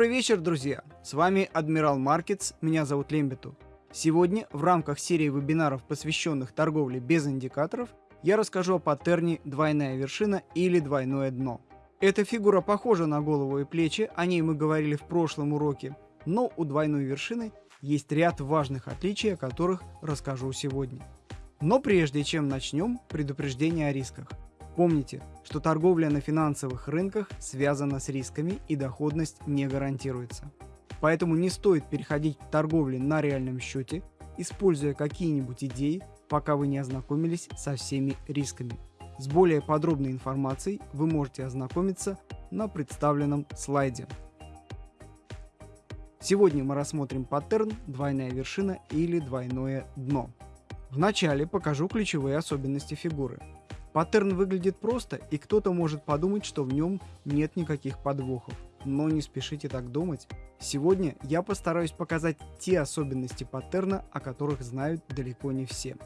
Добрый вечер, друзья! С вами Адмирал Маркетс, меня зовут Лембету. Сегодня в рамках серии вебинаров, посвященных торговле без индикаторов, я расскажу о паттерне «двойная вершина» или «двойное дно». Эта фигура похожа на голову и плечи, о ней мы говорили в прошлом уроке, но у двойной вершины есть ряд важных отличий, о которых расскажу сегодня. Но прежде чем начнем, предупреждение о рисках. Помните, что торговля на финансовых рынках связана с рисками и доходность не гарантируется. Поэтому не стоит переходить к торговле на реальном счете, используя какие-нибудь идеи, пока вы не ознакомились со всеми рисками. С более подробной информацией вы можете ознакомиться на представленном слайде. Сегодня мы рассмотрим паттерн «двойная вершина» или «двойное дно». Вначале покажу ключевые особенности фигуры. Паттерн выглядит просто, и кто-то может подумать, что в нем нет никаких подвохов. Но не спешите так думать. Сегодня я постараюсь показать те особенности паттерна, о которых знают далеко не все.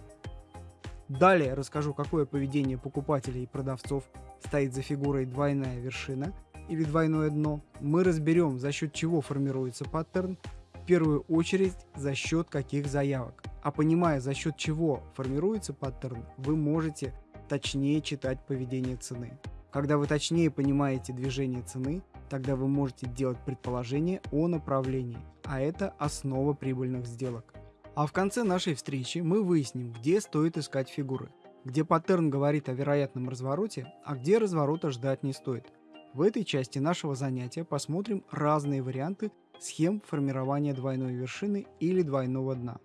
Далее расскажу, какое поведение покупателей и продавцов стоит за фигурой двойная вершина или двойное дно. Мы разберем, за счет чего формируется паттерн, в первую очередь за счет каких заявок. А понимая, за счет чего формируется паттерн, вы можете точнее читать поведение цены. Когда вы точнее понимаете движение цены, тогда вы можете делать предположение о направлении, а это основа прибыльных сделок. А в конце нашей встречи мы выясним, где стоит искать фигуры, где паттерн говорит о вероятном развороте, а где разворота ждать не стоит. В этой части нашего занятия посмотрим разные варианты схем формирования двойной вершины или двойного дна.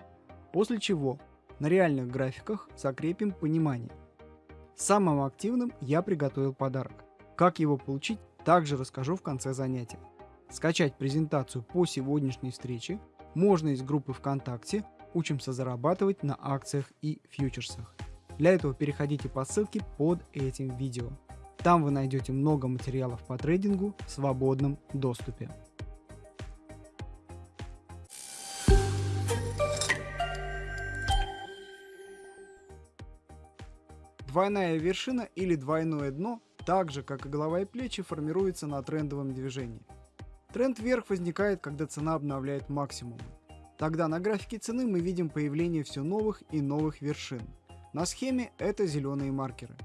После чего на реальных графиках закрепим понимание, Самым активным я приготовил подарок. Как его получить, также расскажу в конце занятия. Скачать презентацию по сегодняшней встрече можно из группы ВКонтакте «Учимся зарабатывать на акциях и фьючерсах». Для этого переходите по ссылке под этим видео. Там вы найдете много материалов по трейдингу в свободном доступе. Двойная вершина или двойное дно, так же как и голова и плечи, формируется на трендовом движении. Тренд вверх возникает, когда цена обновляет максимумы. Тогда на графике цены мы видим появление все новых и новых вершин. На схеме это зеленые маркеры.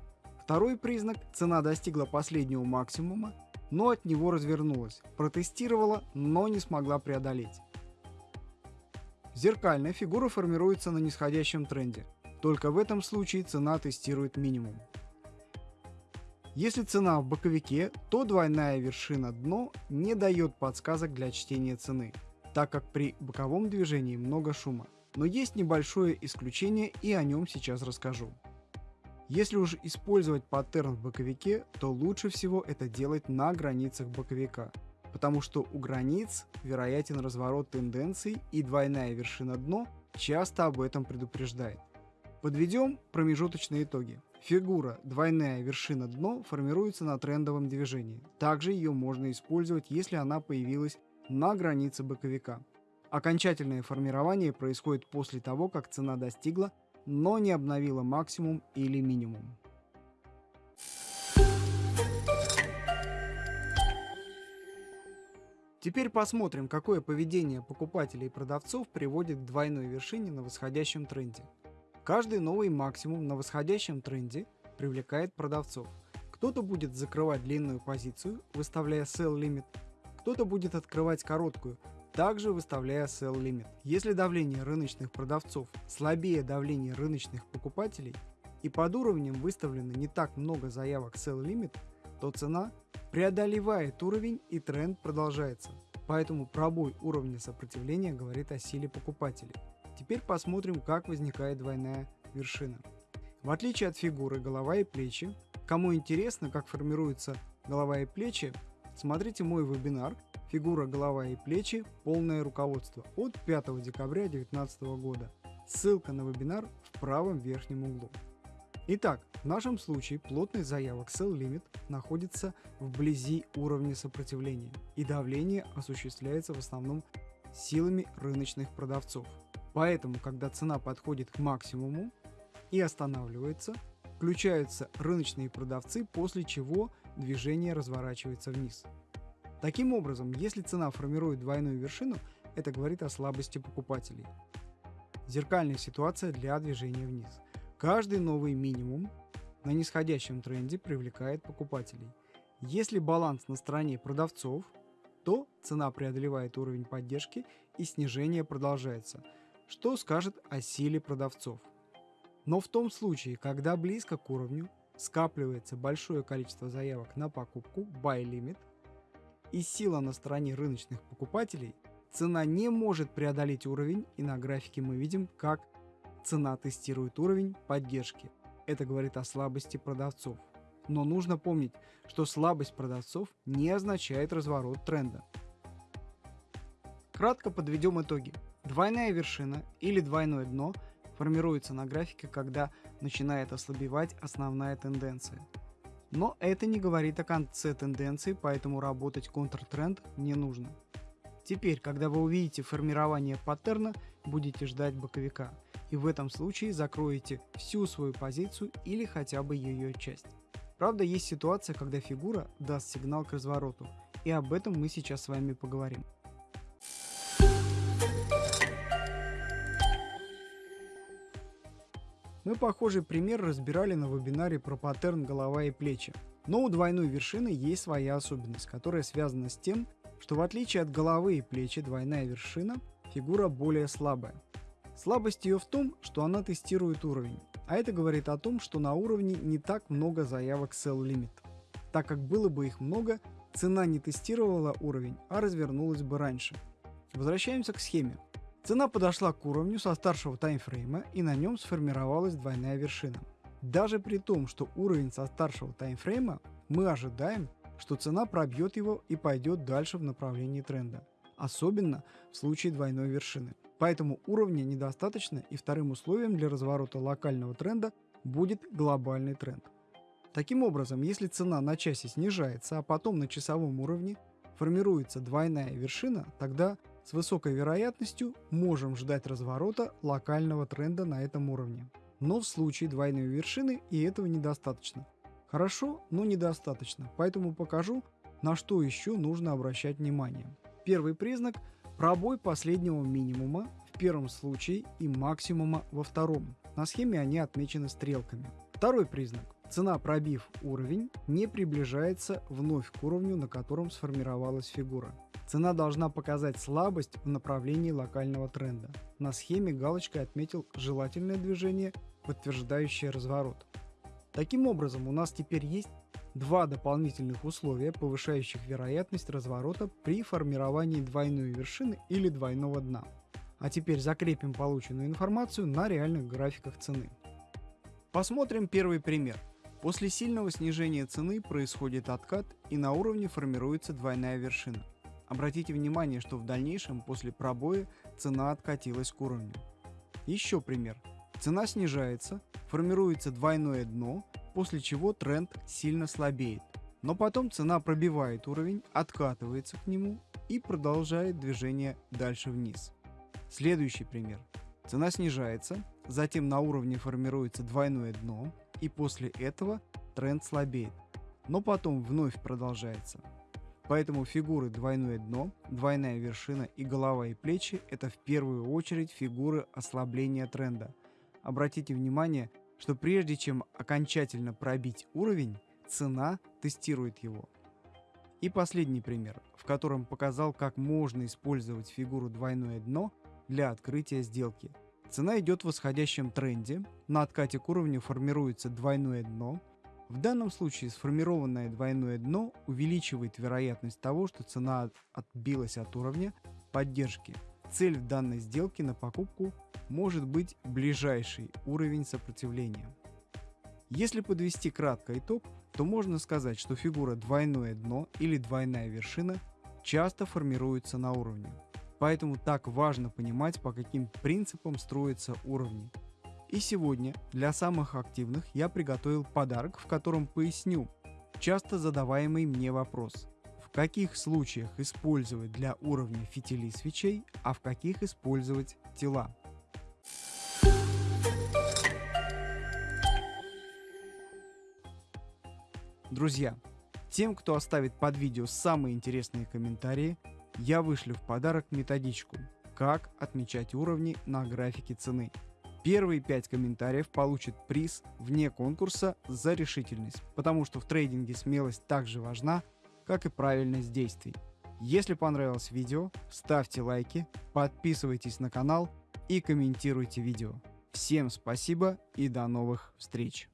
Второй признак – цена достигла последнего максимума, но от него развернулась, протестировала, но не смогла преодолеть. Зеркальная фигура формируется на нисходящем тренде. Только в этом случае цена тестирует минимум. Если цена в боковике, то двойная вершина дно не дает подсказок для чтения цены, так как при боковом движении много шума. Но есть небольшое исключение и о нем сейчас расскажу. Если уж использовать паттерн в боковике, то лучше всего это делать на границах боковика, потому что у границ вероятен разворот тенденций и двойная вершина дно часто об этом предупреждает. Подведем промежуточные итоги. Фигура двойная вершина дно формируется на трендовом движении. Также ее можно использовать, если она появилась на границе боковика. Окончательное формирование происходит после того, как цена достигла, но не обновила максимум или минимум. Теперь посмотрим, какое поведение покупателей и продавцов приводит к двойной вершине на восходящем тренде. Каждый новый максимум на восходящем тренде привлекает продавцов. Кто-то будет закрывать длинную позицию, выставляя sell limit, кто-то будет открывать короткую, также выставляя sell limit. Если давление рыночных продавцов слабее давления рыночных покупателей и под уровнем выставлено не так много заявок sell limit, то цена преодолевает уровень и тренд продолжается. Поэтому пробой уровня сопротивления говорит о силе покупателей. Теперь посмотрим, как возникает двойная вершина. В отличие от фигуры голова и плечи, кому интересно, как формируются голова и плечи, смотрите мой вебинар «Фигура, голова и плечи. Полное руководство» от 5 декабря 2019 года. Ссылка на вебинар в правом верхнем углу. Итак, в нашем случае плотность заявок Sell Limit находится вблизи уровня сопротивления, и давление осуществляется в основном силами рыночных продавцов. Поэтому, когда цена подходит к максимуму и останавливается, включаются рыночные продавцы, после чего движение разворачивается вниз. Таким образом, если цена формирует двойную вершину, это говорит о слабости покупателей. Зеркальная ситуация для движения вниз. Каждый новый минимум на нисходящем тренде привлекает покупателей. Если баланс на стороне продавцов, то цена преодолевает уровень поддержки и снижение продолжается, что скажет о силе продавцов. Но в том случае, когда близко к уровню скапливается большое количество заявок на покупку, buy limit, и сила на стороне рыночных покупателей, цена не может преодолеть уровень, и на графике мы видим, как цена тестирует уровень поддержки. Это говорит о слабости продавцов. Но нужно помнить, что слабость продавцов не означает разворот тренда. Кратко подведем итоги. Двойная вершина или двойное дно формируется на графике, когда начинает ослабевать основная тенденция. Но это не говорит о конце тенденции, поэтому работать контртренд не нужно. Теперь, когда вы увидите формирование паттерна, будете ждать боковика, и в этом случае закроете всю свою позицию или хотя бы ее часть. Правда, есть ситуация, когда фигура даст сигнал к развороту, и об этом мы сейчас с вами поговорим. Мы похожий пример разбирали на вебинаре про паттерн голова и плечи. Но у двойной вершины есть своя особенность, которая связана с тем, что в отличие от головы и плечи двойная вершина фигура более слабая. Слабость ее в том, что она тестирует уровень, а это говорит о том, что на уровне не так много заявок sell limit. Так как было бы их много, цена не тестировала уровень, а развернулась бы раньше. Возвращаемся к схеме. Цена подошла к уровню со старшего таймфрейма и на нем сформировалась двойная вершина. Даже при том, что уровень со старшего таймфрейма, мы ожидаем, что цена пробьет его и пойдет дальше в направлении тренда. Особенно в случае двойной вершины. Поэтому уровня недостаточно и вторым условием для разворота локального тренда будет глобальный тренд. Таким образом, если цена на часе снижается, а потом на часовом уровне формируется двойная вершина, тогда с высокой вероятностью можем ждать разворота локального тренда на этом уровне. Но в случае двойной вершины и этого недостаточно. Хорошо, но недостаточно, поэтому покажу, на что еще нужно обращать внимание. Первый признак – пробой последнего минимума в первом случае и максимума во втором. На схеме они отмечены стрелками. Второй признак – цена, пробив уровень, не приближается вновь к уровню, на котором сформировалась фигура. Цена должна показать слабость в направлении локального тренда. На схеме галочкой отметил желательное движение, подтверждающее разворот. Таким образом, у нас теперь есть два дополнительных условия, повышающих вероятность разворота при формировании двойной вершины или двойного дна. А теперь закрепим полученную информацию на реальных графиках цены. Посмотрим первый пример. После сильного снижения цены происходит откат и на уровне формируется двойная вершина. Обратите внимание, что в дальнейшем после пробоя цена откатилась к уровню. Еще пример. Цена снижается, формируется двойное дно, после чего тренд сильно слабеет. Но потом цена пробивает уровень, откатывается к нему и продолжает движение дальше вниз. Следующий пример. Цена снижается, затем на уровне формируется двойное дно, и после этого тренд слабеет, но потом вновь продолжается. Поэтому фигуры двойное дно, двойная вершина и голова и плечи – это в первую очередь фигуры ослабления тренда. Обратите внимание, что прежде чем окончательно пробить уровень, цена тестирует его. И последний пример, в котором показал, как можно использовать фигуру двойное дно для открытия сделки. Цена идет в восходящем тренде, на откате к уровню формируется двойное дно – в данном случае сформированное двойное дно увеличивает вероятность того, что цена отбилась от уровня поддержки. Цель в данной сделке на покупку может быть ближайший уровень сопротивления. Если подвести кратко итог, то можно сказать, что фигура двойное дно или двойная вершина часто формируется на уровне. Поэтому так важно понимать, по каким принципам строятся уровни. И сегодня для самых активных я приготовил подарок, в котором поясню часто задаваемый мне вопрос. В каких случаях использовать для уровня фитилей свечей, а в каких использовать тела. Друзья, Тем, кто оставит под видео самые интересные комментарии, я вышлю в подарок методичку «Как отмечать уровни на графике цены». Первые пять комментариев получат приз вне конкурса за решительность, потому что в трейдинге смелость также важна, как и правильность действий. Если понравилось видео, ставьте лайки, подписывайтесь на канал и комментируйте видео. Всем спасибо и до новых встреч!